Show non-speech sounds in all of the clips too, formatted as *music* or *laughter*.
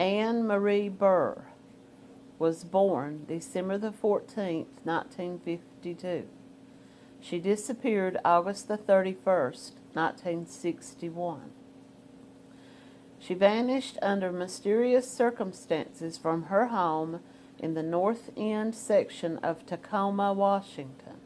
Anne Marie Burr was born December the 14th, 1952. She disappeared August the 31st, 1961. She vanished under mysterious circumstances from her home in the North End section of Tacoma, Washington.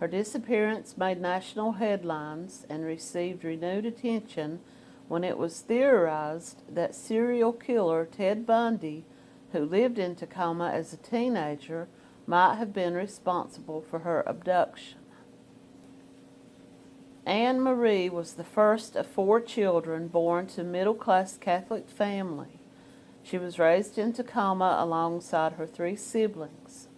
Her disappearance made national headlines and received renewed attention when it was theorized that serial killer Ted Bundy, who lived in Tacoma as a teenager, might have been responsible for her abduction. Anne Marie was the first of four children born to middle-class Catholic family. She was raised in Tacoma alongside her three siblings.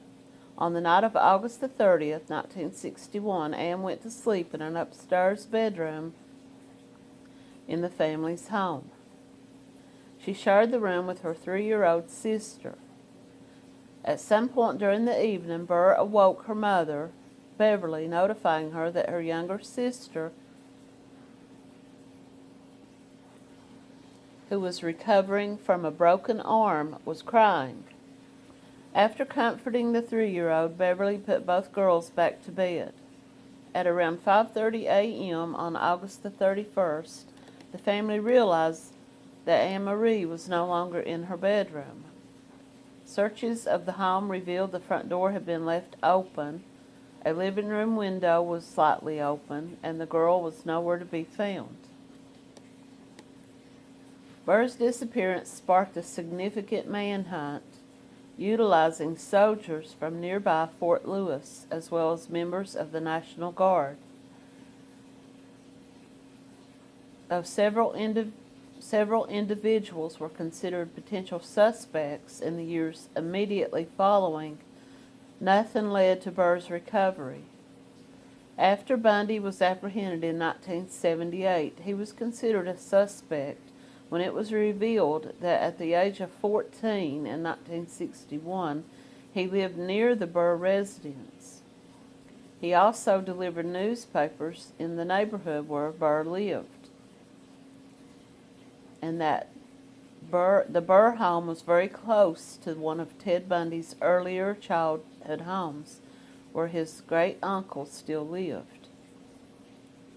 On the night of August the 30th, 1961, Anne went to sleep in an upstairs bedroom in the family's home. She shared the room with her three-year-old sister. At some point during the evening, Burr awoke her mother, Beverly, notifying her that her younger sister, who was recovering from a broken arm, was crying. After comforting the three-year-old, Beverly put both girls back to bed. At around 5.30 a.m. on August the 31st, the family realized that Anne Marie was no longer in her bedroom. Searches of the home revealed the front door had been left open a living room window was slightly open, and the girl was nowhere to be found. Burr's disappearance sparked a significant manhunt, utilizing soldiers from nearby Fort Lewis, as well as members of the National Guard. Though several, indi several individuals were considered potential suspects in the years immediately following Nothing led to Burr's recovery. After Bundy was apprehended in 1978, he was considered a suspect when it was revealed that at the age of 14 in 1961, he lived near the Burr residence. He also delivered newspapers in the neighborhood where Burr lived. And that Burr, the Burr home was very close to one of Ted Bundy's earlier childhood homes, where his great uncle still lived.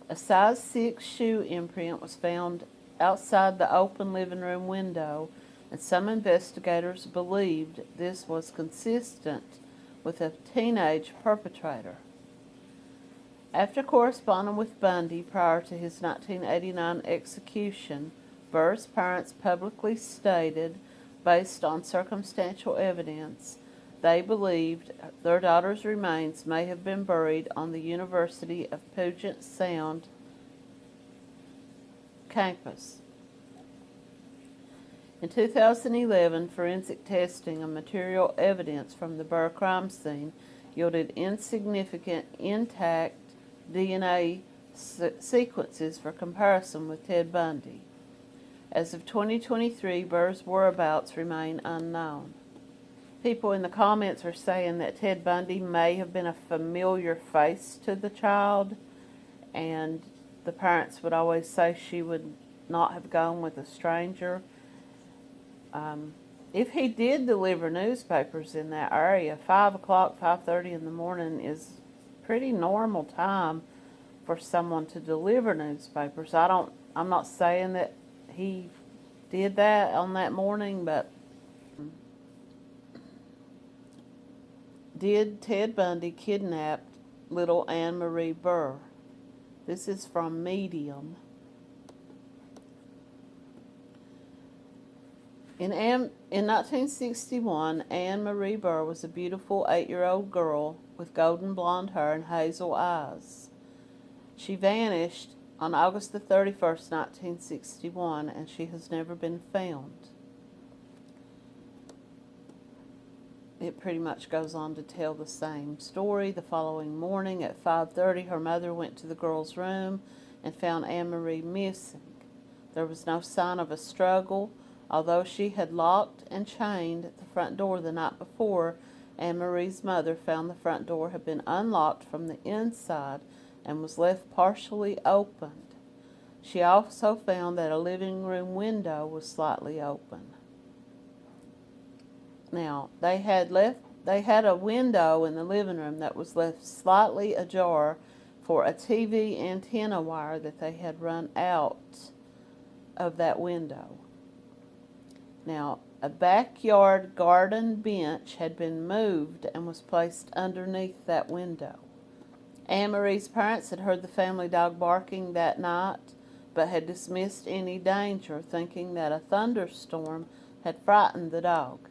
A size 6 shoe imprint was found outside the open living room window, and some investigators believed this was consistent with a teenage perpetrator. After corresponding with Bundy prior to his 1989 execution, Burr's parents publicly stated, based on circumstantial evidence, they believed their daughter's remains may have been buried on the University of Puget Sound campus. In 2011, forensic testing of material evidence from the Burr crime scene yielded insignificant intact DNA se sequences for comparison with Ted Bundy. As of 2023, Burr's whereabouts remain unknown. People in the comments are saying that Ted Bundy may have been a familiar face to the child, and the parents would always say she would not have gone with a stranger. Um, if he did deliver newspapers in that area, 5 o'clock, 5.30 in the morning is pretty normal time for someone to deliver newspapers. I don't, I'm not saying that he did that on that morning, but did Ted Bundy kidnap little Anne Marie Burr? This is from Medium. In, in 1961, Anne Marie Burr was a beautiful eight-year-old girl with golden blonde hair and hazel eyes. She vanished on August the 31st, 1961, and she has never been found. It pretty much goes on to tell the same story. The following morning at 5.30, her mother went to the girl's room and found Anne-Marie missing. There was no sign of a struggle. Although she had locked and chained the front door the night before, Anne-Marie's mother found the front door had been unlocked from the inside and was left partially opened. She also found that a living room window was slightly open. Now, they had left they had a window in the living room that was left slightly ajar for a TV antenna wire that they had run out of that window. Now, a backyard garden bench had been moved and was placed underneath that window. Anne Marie's parents had heard the family dog barking that night, but had dismissed any danger, thinking that a thunderstorm had frightened the dog.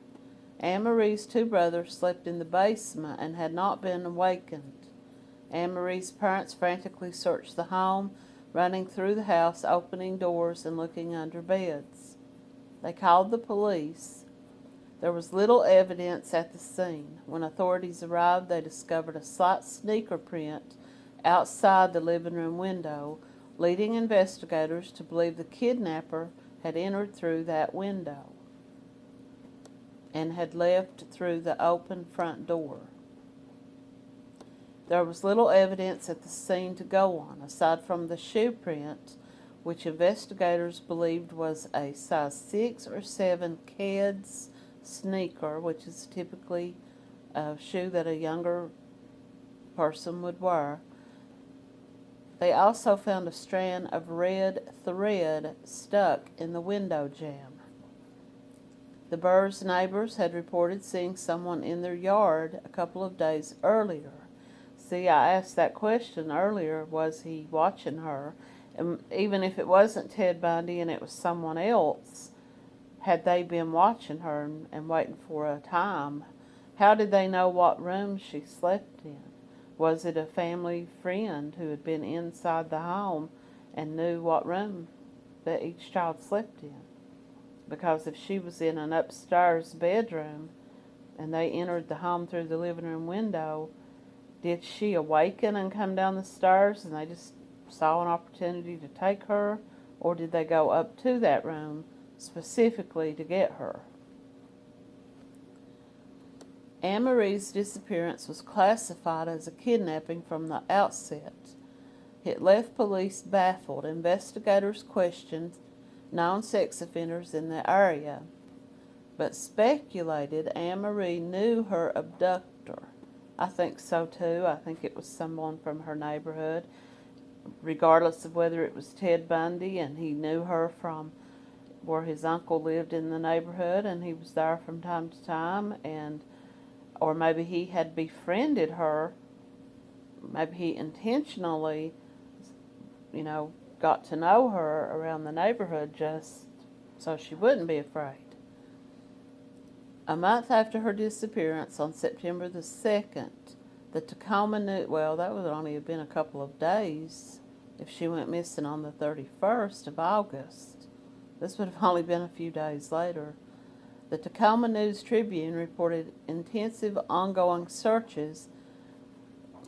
Anne Marie's two brothers slept in the basement and had not been awakened. Anne Marie's parents frantically searched the home, running through the house, opening doors, and looking under beds. They called the police. There was little evidence at the scene. When authorities arrived, they discovered a slight sneaker print outside the living room window, leading investigators to believe the kidnapper had entered through that window and had left through the open front door. There was little evidence at the scene to go on, aside from the shoe print, which investigators believed was a size 6 or 7 Keds sneaker, which is typically a shoe that a younger person would wear. They also found a strand of red thread stuck in the window jamb. The Burrs neighbors had reported seeing someone in their yard a couple of days earlier. See, I asked that question earlier, was he watching her? And even if it wasn't Ted Bundy and it was someone else, had they been watching her and, waiting for a time? How did they know what room she slept in? Was it a family friend who had been inside the home and knew what room that each child slept in? because if she was in an upstairs bedroom and they entered the home through the living room window, did she awaken and come down the stairs and they just saw an opportunity to take her? Or did they go up to that room specifically to get her? Anne Marie's disappearance was classified as a kidnapping from the outset. It left police baffled. Investigators questioned known sex offenders in the area, but speculated Anne Marie knew her abductor. I think so too. I think it was someone from her neighborhood, regardless of whether it was Ted Bundy and he knew her from where his uncle lived in the neighborhood and he was there from time to time and or maybe he had befriended her maybe he intentionally you know got to know her around the neighborhood just so she wouldn't be afraid. A month after her disappearance on September the 2nd, the Tacoma News, well, that would only have been a couple of days if she went missing on the 31st of August. This would have only been a few days later. The Tacoma News Tribune reported intensive ongoing searches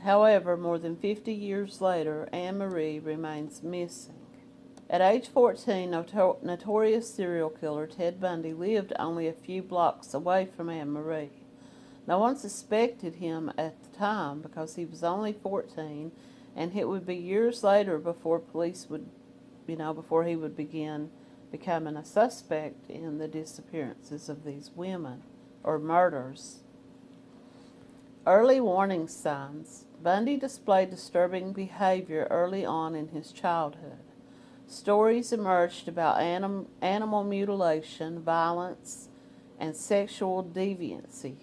However, more than 50 years later, Anne Marie remains missing. At age 14, notor notorious serial killer Ted Bundy lived only a few blocks away from Anne Marie. No one suspected him at the time because he was only 14, and it would be years later before police would, you know, before he would begin becoming a suspect in the disappearances of these women or murders. Early warning signs. Bundy displayed disturbing behavior early on in his childhood. Stories emerged about anim animal mutilation, violence, and sexual deviancy.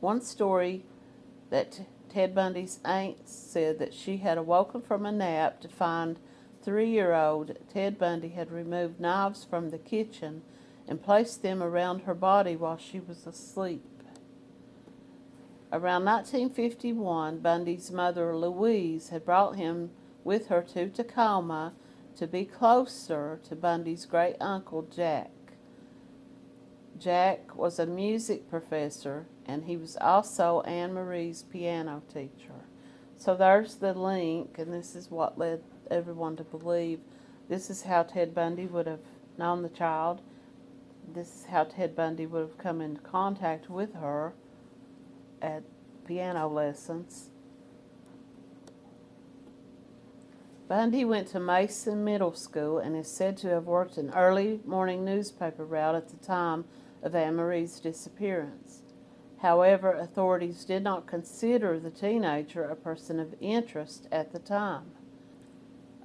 One story that Ted Bundy's aunt said that she had awoken from a nap to find three-year-old Ted Bundy had removed knives from the kitchen and placed them around her body while she was asleep. Around 1951, Bundy's mother, Louise, had brought him with her to Tacoma to be closer to Bundy's great uncle, Jack. Jack was a music professor, and he was also Anne Marie's piano teacher. So there's the link, and this is what led everyone to believe this is how Ted Bundy would have known the child. This is how Ted Bundy would have come into contact with her at piano lessons. Bundy went to Mason Middle School and is said to have worked an early morning newspaper route at the time of Anne Marie's disappearance. However, authorities did not consider the teenager a person of interest at the time.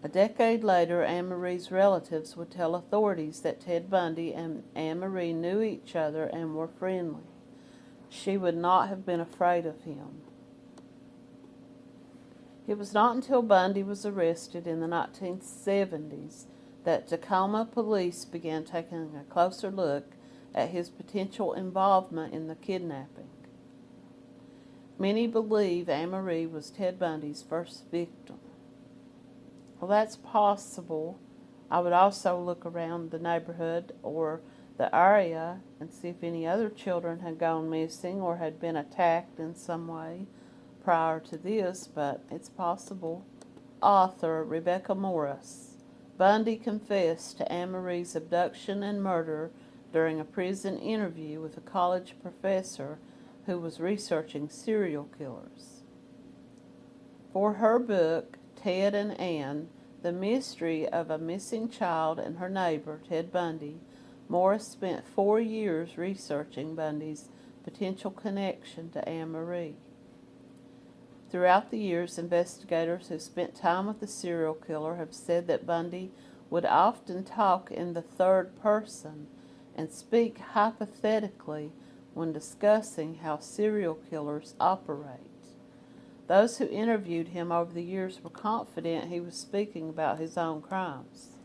A decade later, Anne Marie's relatives would tell authorities that Ted Bundy and Anne Marie knew each other and were friendly. She would not have been afraid of him. It was not until Bundy was arrested in the 1970s that Tacoma police began taking a closer look at his potential involvement in the kidnapping. Many believe Anne Marie was Ted Bundy's first victim. Well, that's possible. I would also look around the neighborhood or the area and see if any other children had gone missing or had been attacked in some way prior to this, but it's possible. Author Rebecca Morris. Bundy confessed to Anne Marie's abduction and murder during a prison interview with a college professor who was researching serial killers. For her book, Ted and Anne, The Mystery of a Missing Child and Her Neighbor, Ted Bundy, Morris spent four years researching Bundy's potential connection to Anne Marie. Throughout the years, investigators who spent time with the serial killer have said that Bundy would often talk in the third person and speak hypothetically when discussing how serial killers operate. Those who interviewed him over the years were confident he was speaking about his own crimes.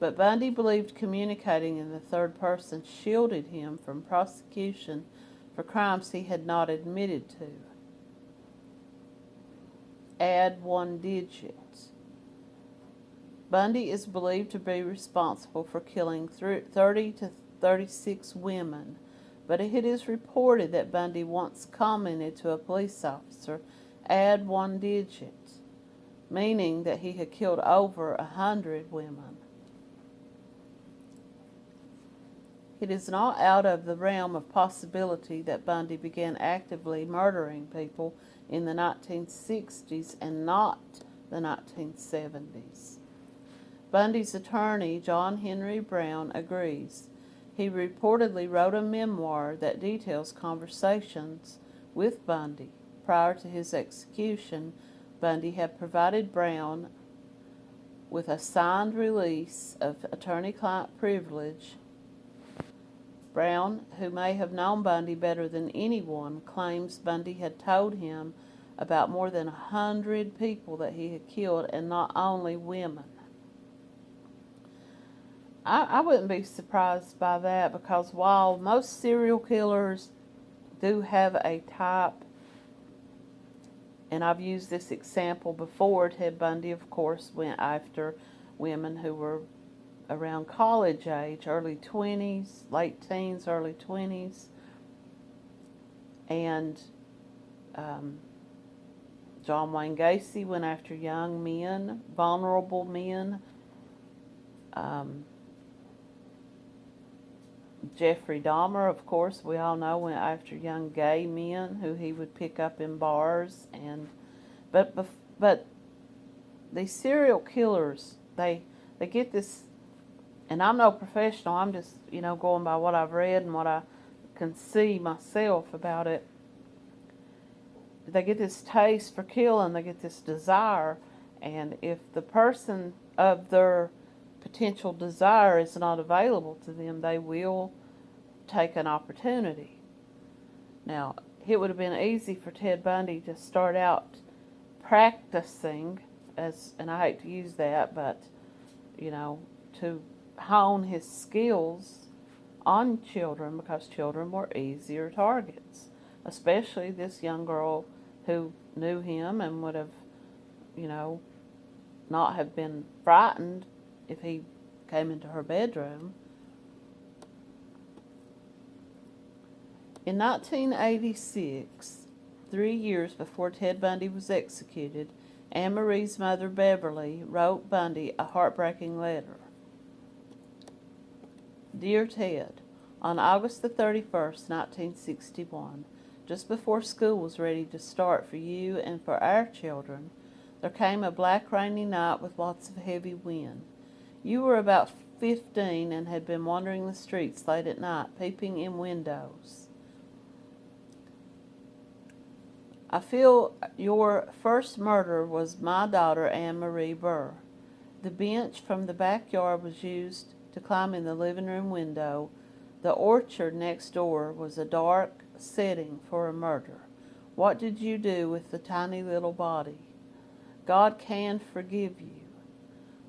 But Bundy believed communicating in the third person shielded him from prosecution for crimes he had not admitted to add one digit. Bundy is believed to be responsible for killing 30 to 36 women, but it is reported that Bundy once commented to a police officer, add one digit, meaning that he had killed over a hundred women. It is not out of the realm of possibility that Bundy began actively murdering people in the 1960s and not the 1970s. Bundy's attorney, John Henry Brown, agrees. He reportedly wrote a memoir that details conversations with Bundy. Prior to his execution, Bundy had provided Brown with a signed release of attorney-client privilege. Brown, who may have known Bundy better than anyone, claims Bundy had told him about more than a hundred people that he had killed, and not only women. I, I wouldn't be surprised by that because while most serial killers do have a type, and I've used this example before, Ted Bundy, of course, went after women who were around college age, early 20s, late teens, early 20s, and um, John Wayne Gacy went after young men, vulnerable men. Um, Jeffrey Dahmer, of course, we all know went after young gay men who he would pick up in bars and but but these serial killers they they get this and I'm no professional I'm just you know going by what I've read and what I can see myself about it. They get this taste for killing, they get this desire, and if the person of their potential desire is not available to them, they will take an opportunity. Now, it would have been easy for Ted Bundy to start out practicing, as and I hate to use that, but you know, to hone his skills on children because children were easier targets, especially this young girl who knew him and would have, you know, not have been frightened if he came into her bedroom. In 1986, three years before Ted Bundy was executed, Anne Marie's mother, Beverly, wrote Bundy a heartbreaking letter. Dear Ted, on August the 31st, 1961, just before school was ready to start for you and for our children, There came a black rainy night with lots of heavy wind. You were about fifteen and had been wandering the streets late at night, peeping in windows. I feel your first murder was my daughter Anne Marie Burr. The bench from the backyard was used to climb in the living room window. The orchard next door was a dark setting for a murder. What did you do with the tiny little body? God can forgive you.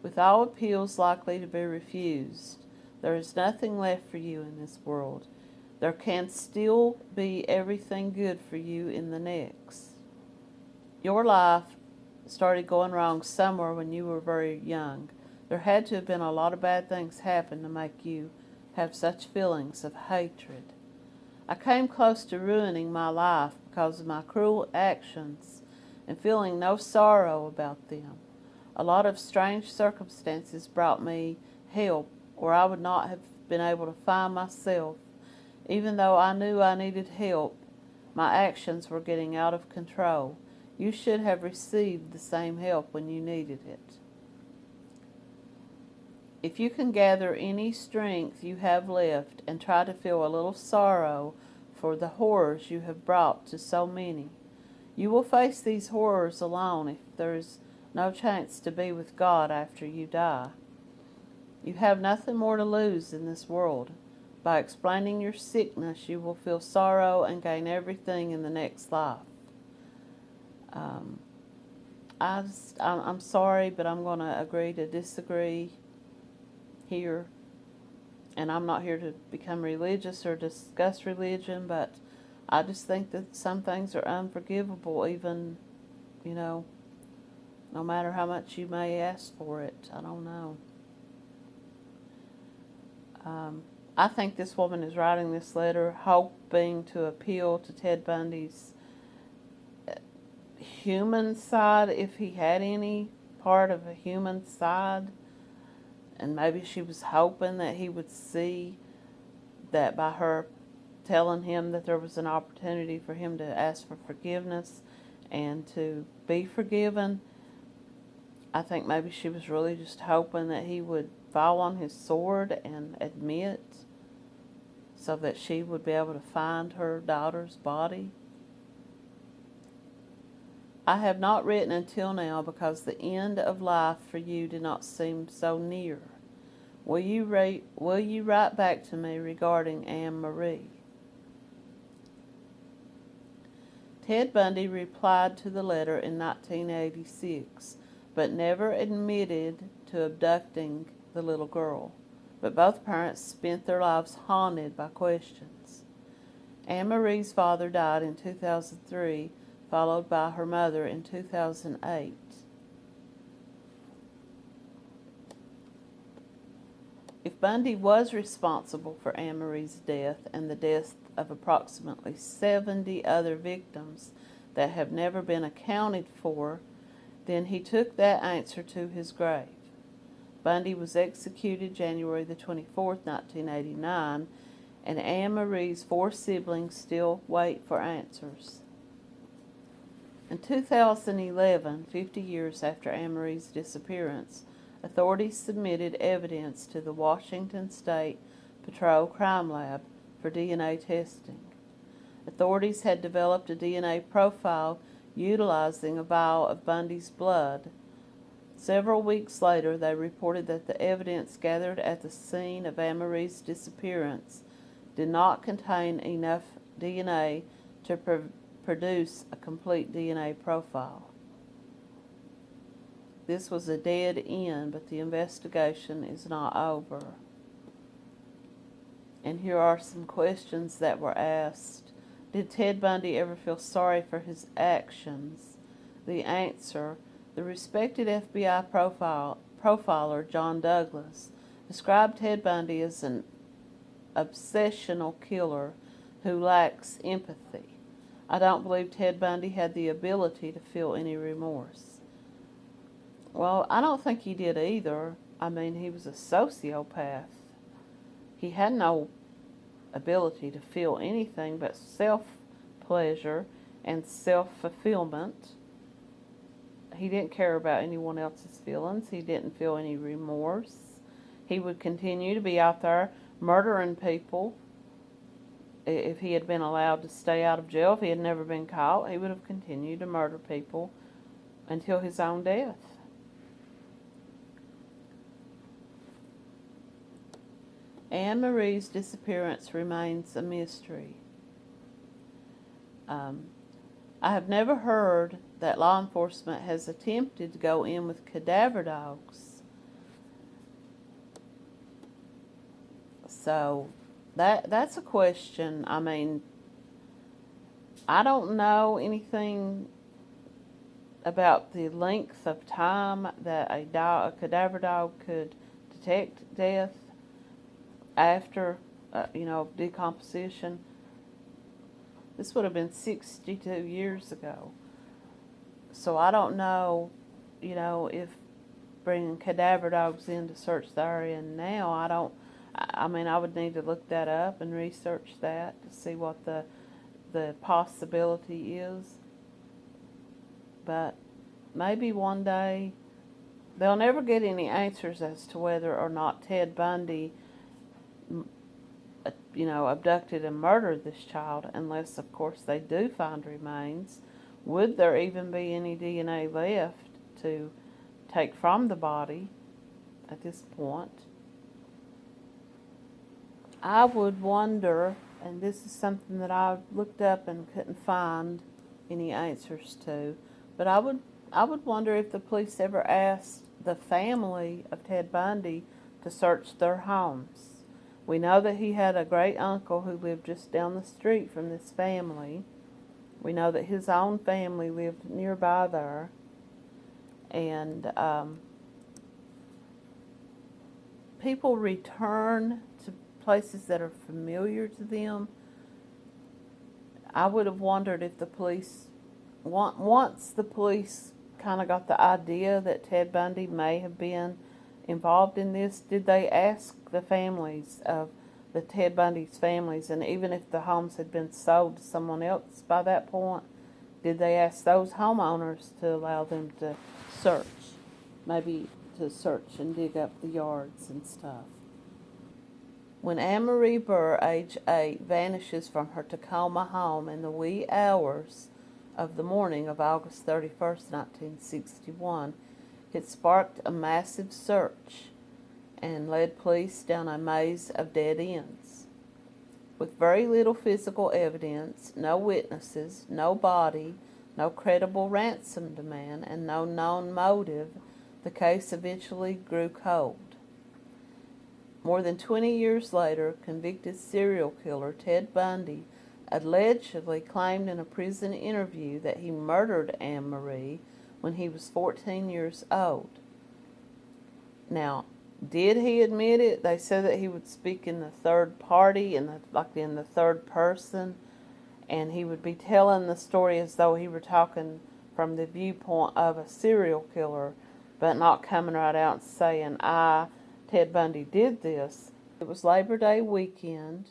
With all appeals likely to be refused, there is nothing left for you in this world there can still be everything good for you in the next. Your life started going wrong somewhere when you were very young. There had to have been a lot of bad things happen to make you have such feelings of hatred. I came close to ruining my life because of my cruel actions and feeling no sorrow about them. A lot of strange circumstances brought me help, or I would not have been able to find myself even though I knew I needed help, my actions were getting out of control. You should have received the same help when you needed it. If you can gather any strength you have left and try to feel a little sorrow for the horrors you have brought to so many, you will face these horrors alone if there is no chance to be with God after you die. You have nothing more to lose in this world. By explaining your sickness, you will feel sorrow and gain everything in the next life. Um, I I'm sorry, but I'm going to agree to disagree here. And I'm not here to become religious or discuss religion, but I just think that some things are unforgivable, even, you know, no matter how much you may ask for it. I don't know. Um, I think this woman is writing this letter hoping to appeal to Ted Bundy's uh, human side, if he had any part of a human side. And maybe she was hoping that he would see that by her telling him that there was an opportunity for him to ask for forgiveness and to be forgiven. I think maybe she was really just hoping that he would fall on his sword and admit so that she would be able to find her daughter's body. I have not written until now because the end of life for you did not seem so near. Will you, write, will you write back to me regarding Anne Marie? Ted Bundy replied to the letter in 1986, but never admitted to abducting the little girl but both parents spent their lives haunted by questions. Anne Marie's father died in 2003, followed by her mother in 2008. If Bundy was responsible for Anne Marie's death and the death of approximately 70 other victims that have never been accounted for, then he took that answer to his grave. Bundy was executed January the 24th, 1989, and Anne Marie's four siblings still wait for answers. In 2011, 50 years after Anne Marie's disappearance, authorities submitted evidence to the Washington State Patrol Crime Lab for DNA testing. Authorities had developed a DNA profile utilizing a vial of Bundy's blood Several weeks later, they reported that the evidence gathered at the scene of Anne Marie's disappearance did not contain enough DNA to pr produce a complete DNA profile. This was a dead end, but the investigation is not over. And here are some questions that were asked. Did Ted Bundy ever feel sorry for his actions? The answer the respected FBI profile, profiler John Douglas described Ted Bundy as an obsessional killer who lacks empathy. I don't believe Ted Bundy had the ability to feel any remorse. Well, I don't think he did either. I mean, he was a sociopath. He had no ability to feel anything but self pleasure and self fulfillment he didn't care about anyone else's feelings. He didn't feel any remorse. He would continue to be out there murdering people. If he had been allowed to stay out of jail, if he had never been caught, he would have continued to murder people until his own death. Anne Marie's disappearance remains a mystery. Um, I have never heard that law enforcement has attempted to go in with cadaver dogs. So that that's a question. I mean, I don't know anything about the length of time that a dog, a cadaver dog could detect death after, uh, you know, decomposition. This would have been 62 years ago. So I don't know, you know, if bringing cadaver dogs in to search the area now, I don't, I mean, I would need to look that up and research that to see what the, the possibility is. But maybe one day, they'll never get any answers as to whether or not Ted Bundy Uh, you know, abducted and murdered this child, unless, of course, they do find remains. Would there even be any DNA left to take from the body at this point? I would wonder, and this is something that I looked up and couldn't find any answers to, but I would I would wonder if the police ever asked the family of Ted Bundy to search their homes. We know that he had a great uncle who lived just down the street from this family. We know that his own family lived nearby there. And um, people return to places that are familiar to them. I would have wondered if the police, once the police kind of got the idea that Ted Bundy may have been involved in this, did they ask the families of the Ted Bundy's families, and even if the homes had been sold to someone else by that point, did they ask those homeowners to allow them to search? Maybe to search and dig up the yards and stuff. When Anne Marie Burr, age eight, vanishes from her Tacoma home in the wee hours of the morning of August 31st, 1961, it sparked a massive search and led police down a maze of dead ends. With very little physical evidence, no witnesses, no body, no credible ransom demand, and no known motive, the case eventually grew cold. More than 20 years later, convicted serial killer Ted Bundy allegedly claimed in a prison interview that he murdered Anne Marie when he was 14 years old. Now, did he admit it? They said that he would speak in the third party, the, like in the third person, and he would be telling the story as though he were talking from the viewpoint of a serial killer, but not coming right out and saying, I, Ted Bundy, did this. It was Labor Day weekend,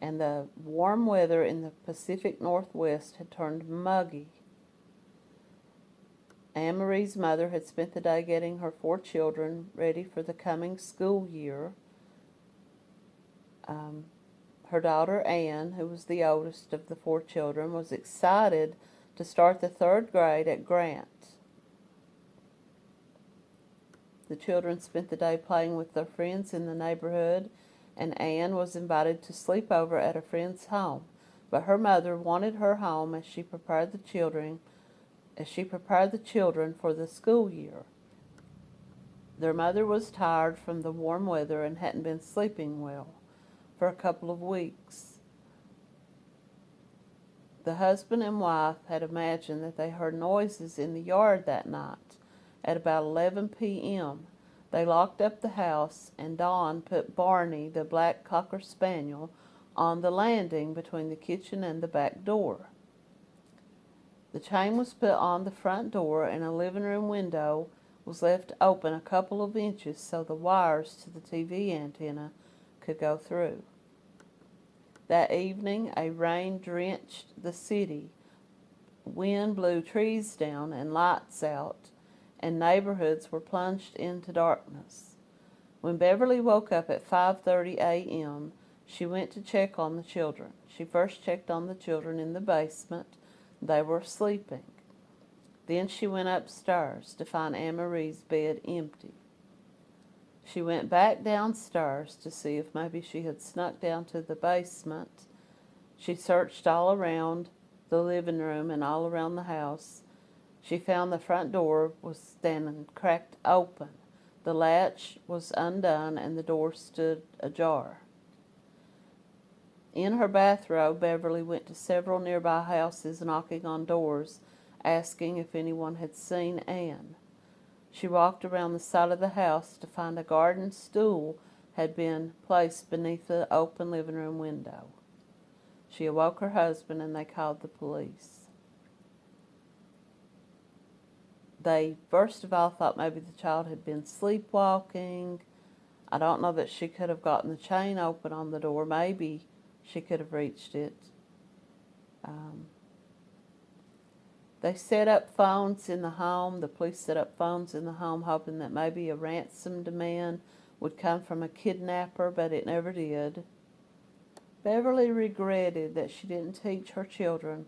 and the warm weather in the Pacific Northwest had turned muggy. Anne Marie's mother had spent the day getting her four children ready for the coming school year. Um, her daughter Anne, who was the oldest of the four children, was excited to start the third grade at Grant. The children spent the day playing with their friends in the neighborhood, and Anne was invited to sleep over at a friend's home. But her mother wanted her home as she prepared the children as she prepared the children for the school year. Their mother was tired from the warm weather and hadn't been sleeping well for a couple of weeks. The husband and wife had imagined that they heard noises in the yard that night at about 11 p.m. They locked up the house and Don put Barney, the black cocker spaniel, on the landing between the kitchen and the back door. The chain was put on the front door and a living room window was left open a couple of inches so the wires to the TV antenna could go through. That evening, a rain drenched the city wind blew trees down and lights out, and neighborhoods were plunged into darkness. When Beverly woke up at 5:30 a.m., she went to check on the children. She first checked on the children in the basement. They were sleeping. Then she went upstairs to find Anne Marie's bed empty. She went back downstairs to see if maybe she had snuck down to the basement. She searched all around the living room and all around the house. She found the front door was standing cracked open. The latch was undone and the door stood ajar. In her bathrobe, Beverly went to several nearby houses knocking on doors, asking if anyone had seen Anne. She walked around the side of the house to find a garden stool had been placed beneath the open living room window. She awoke her husband and they called the police. They first of all thought maybe the child had been sleepwalking. I don't know that she could have gotten the chain open on the door. Maybe she could have reached it. Um, they set up phones in the home. The police set up phones in the home hoping that maybe a ransom demand would come from a kidnapper, but it never did. Beverly regretted that she didn't teach her children.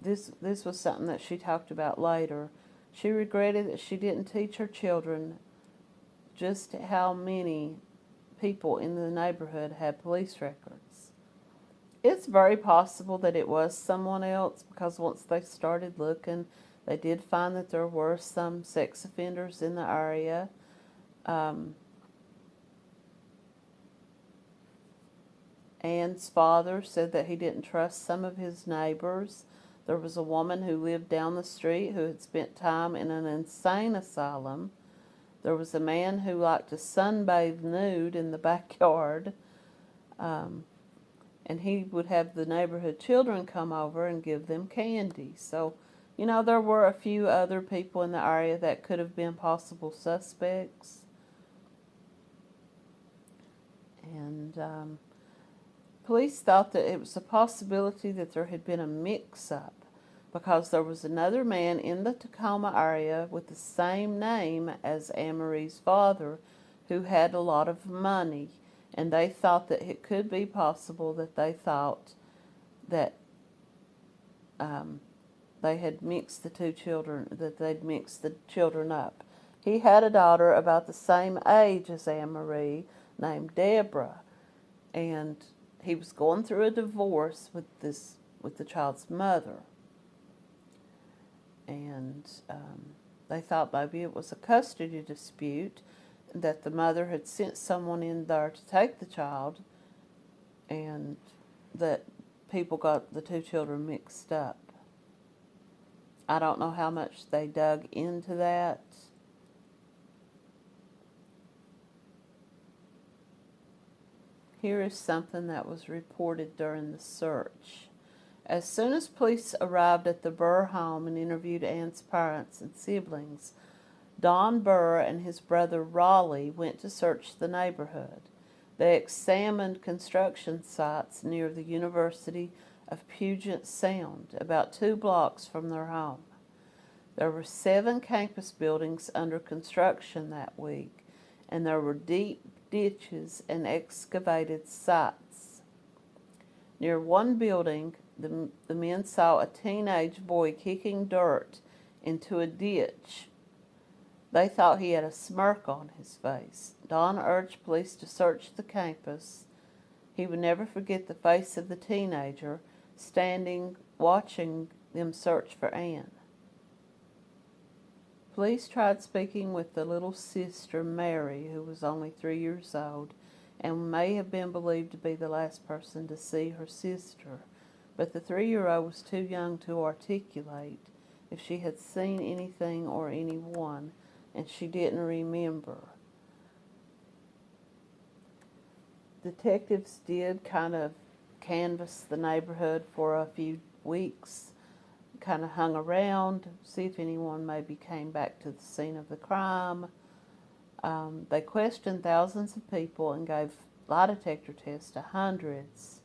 This, this was something that she talked about later. She regretted that she didn't teach her children just how many people in the neighborhood had police records. It's very possible that it was someone else because once they started looking, they did find that there were some sex offenders in the area. Um, Anne's father said that he didn't trust some of his neighbors. There was a woman who lived down the street who had spent time in an insane asylum. There was a man who liked to sunbathe nude in the *laughs* backyard. Um, and he would have the neighborhood children come over and give them candy. So, you know, there were a few other people in the area that could have been possible suspects. And um, Police thought that it was a possibility that there had been a mix-up because there was another man in the Tacoma area with the same name as Anne Marie's father who had a lot of money and they thought that it could be possible that they thought that um, they had mixed the two children, that they'd mixed the children up. He had a daughter about the same age as Anne Marie named Deborah and he was going through a divorce with this with the child's mother and um, they thought maybe it was a custody dispute that the mother had sent someone in there to take the child and that people got the two children mixed up. I don't know how much they dug into that. Here is something that was reported during the search. As soon as police arrived at the Burr home and interviewed Anne's parents and siblings, Don Burr and his brother Raleigh went to search the neighborhood. They examined construction sites near the University of Puget Sound, about two blocks from their home. There were seven campus buildings under construction that week, and there were deep ditches, and excavated sites. Near one building, the, the men saw a teenage boy kicking dirt into a ditch. They thought he had a smirk on his face. Don urged police to search the campus. He would never forget the face of the teenager standing watching them search for Anne. Police tried speaking with the little sister, Mary, who was only three years old and may have been believed to be the last person to see her sister. But the three-year-old was too young to articulate if she had seen anything or anyone, and she didn't remember. Detectives did kind of canvass the neighborhood for a few weeks kind of hung around, see if anyone maybe came back to the scene of the crime. Um, they questioned thousands of people and gave lie detector tests to hundreds.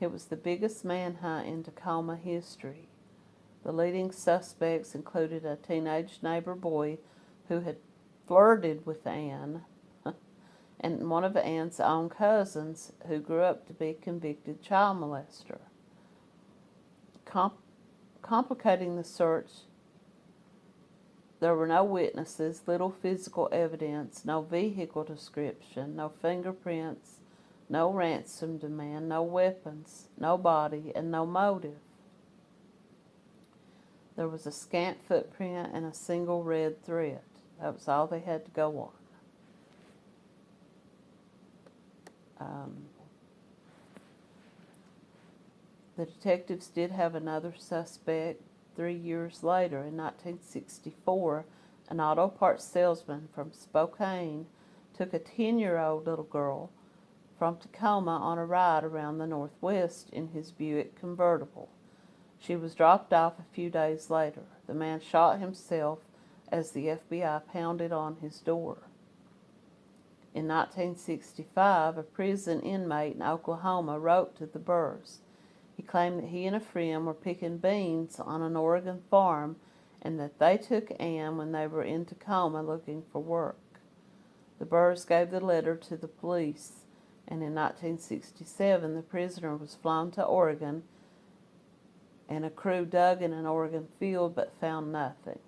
It was the biggest manhunt in Tacoma history. The leading suspects included a teenage neighbor boy who had flirted with Anne, *laughs* and one of Anne's own cousins who grew up to be a convicted child molester. Com- complicating the search, there were no witnesses, little physical evidence, no vehicle description, no fingerprints, no ransom demand, no weapons, no body, and no motive. There was a scant footprint and a single red thread. That was all they had to go on. Um, the detectives did have another suspect three years later in 1964. An auto parts salesman from Spokane took a 10 year old little girl from Tacoma on a ride around the Northwest in his Buick convertible. She was dropped off a few days later. The man shot himself as the FBI pounded on his door. In 1965, a prison inmate in Oklahoma wrote to the Burrs. He claimed that he and a friend were picking beans on an Oregon farm and that they took Ann when they were in Tacoma looking for work. The Burrs gave the letter to the police, and in 1967 the prisoner was flown to Oregon and a crew dug in an Oregon field but found nothing.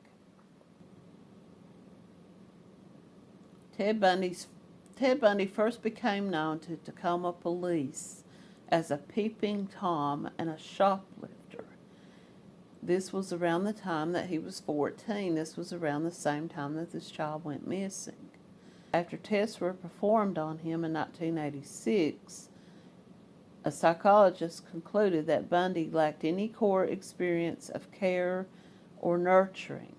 Ted, Bundy's, Ted Bundy first became known to Tacoma police as a peeping Tom and a shoplifter. This was around the time that he was 14. This was around the same time that this child went missing. After tests were performed on him in 1986, a psychologist concluded that Bundy lacked any core experience of care or nurturing.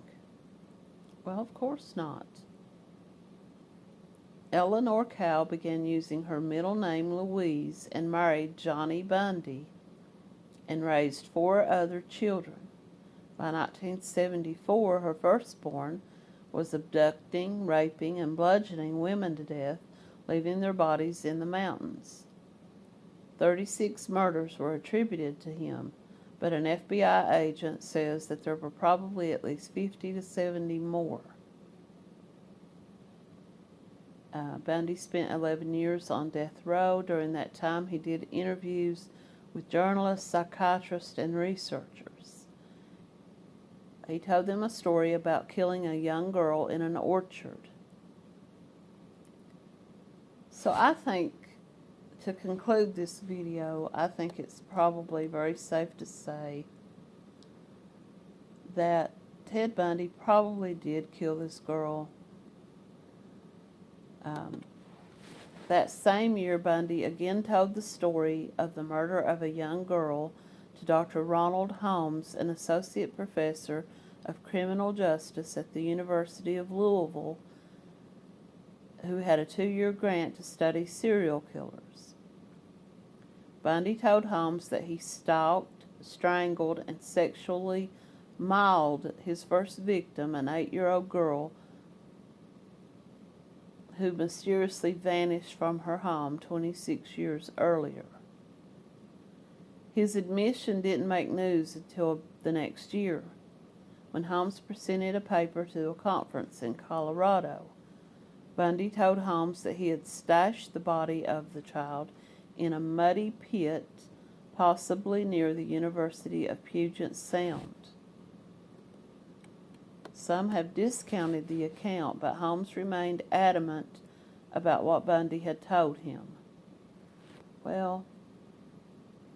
Well, of course not. Eleanor Cowell began using her middle name Louise and married Johnny Bundy and raised four other children. By 1974, her firstborn was abducting, raping, and bludgeoning women to death, leaving their bodies in the mountains. 36 murders were attributed to him, but an FBI agent says that there were probably at least 50 to 70 more. Uh, Bundy spent 11 years on death row. During that time, he did interviews with journalists, psychiatrists, and researchers. He told them a story about killing a young girl in an orchard. So I think to conclude this video, I think it's probably very safe to say that Ted Bundy probably did kill this girl. Um, that same year, Bundy again told the story of the murder of a young girl to Dr. Ronald Holmes, an associate professor of criminal justice at the University of Louisville, who had a two year grant to study serial killers. Bundy told Holmes that he stalked, strangled, and sexually mauled his first victim, an eight year old girl who mysteriously vanished from her home 26 years earlier. His admission didn't make news until the next year, when Holmes presented a paper to a conference in Colorado. Bundy told Holmes that he had stashed the body of the child in a muddy pit, possibly near the University of Puget Sound. Some have discounted the account, but Holmes remained adamant about what Bundy had told him. Well,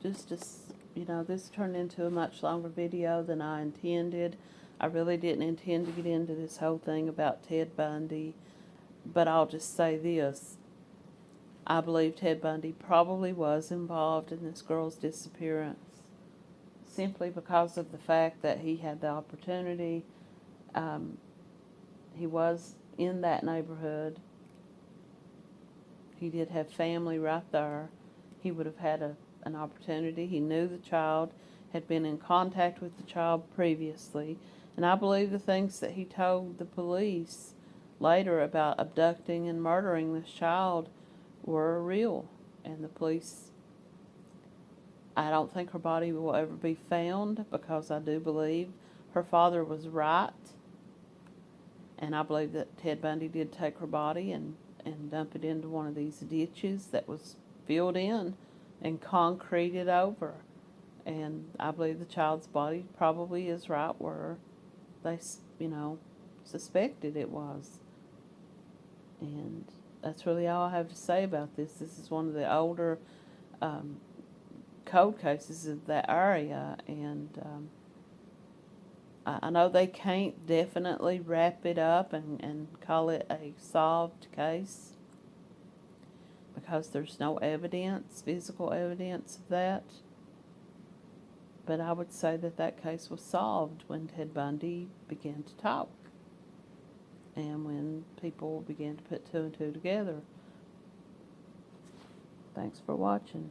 just as you know, this turned into a much longer video than I intended. I really didn't intend to get into this whole thing about Ted Bundy, but I'll just say this. I believe Ted Bundy probably was involved in this girl's disappearance simply because of the fact that he had the opportunity. Um, he was in that neighborhood. He did have family right there. He would have had a, an opportunity. He knew the child, had been in contact with the child previously. And I believe the things that he told the police later about abducting and murdering this child were real, and the police I don't think her body will ever be found because I do believe her father was right. And I believe that Ted Bundy did take her body and, and dump it into one of these ditches that was filled in and concreted over. And I believe the child's body probably is right where they, you know, suspected it was. And that's really all I have to say about this. This is one of the older um, cold cases of that area, and um, I know they can't definitely wrap it up and, and call it a solved case because there's no evidence, physical evidence of that. But I would say that that case was solved when Ted Bundy began to talk and when people began to put two and two together. Thanks for watching.